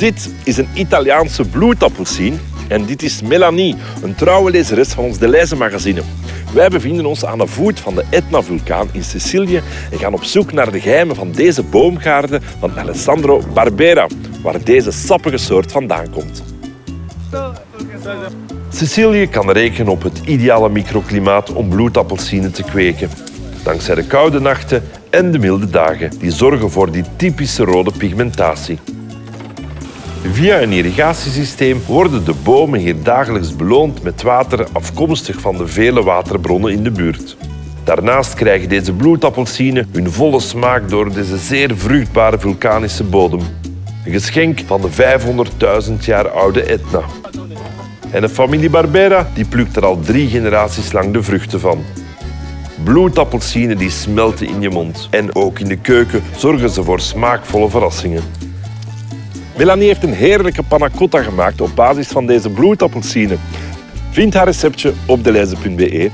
Dit is een Italiaanse bloedappelsien en dit is Melanie, een trouwe lezeres van ons Deleuze magazine. Wij bevinden ons aan de voet van de Etna-vulkaan in Sicilië en gaan op zoek naar de geheimen van deze boomgaarden van Alessandro Barbera, waar deze sappige soort vandaan komt. Sicilië kan rekenen op het ideale microklimaat om bloedappelsinen te kweken. Dankzij de koude nachten en de milde dagen die zorgen voor die typische rode pigmentatie. Via een irrigatiesysteem worden de bomen hier dagelijks beloond met water afkomstig van de vele waterbronnen in de buurt. Daarnaast krijgen deze bloedappelsinen hun volle smaak door deze zeer vruchtbare vulkanische bodem. Een geschenk van de 500.000 jaar oude Etna. En de familie Barbera die plukt er al drie generaties lang de vruchten van. Bloedappelsinen die smelten in je mond. En ook in de keuken zorgen ze voor smaakvolle verrassingen. Melanie heeft een heerlijke panna cotta gemaakt op basis van deze bloedappelsinen. Vind haar receptje op deleuze.be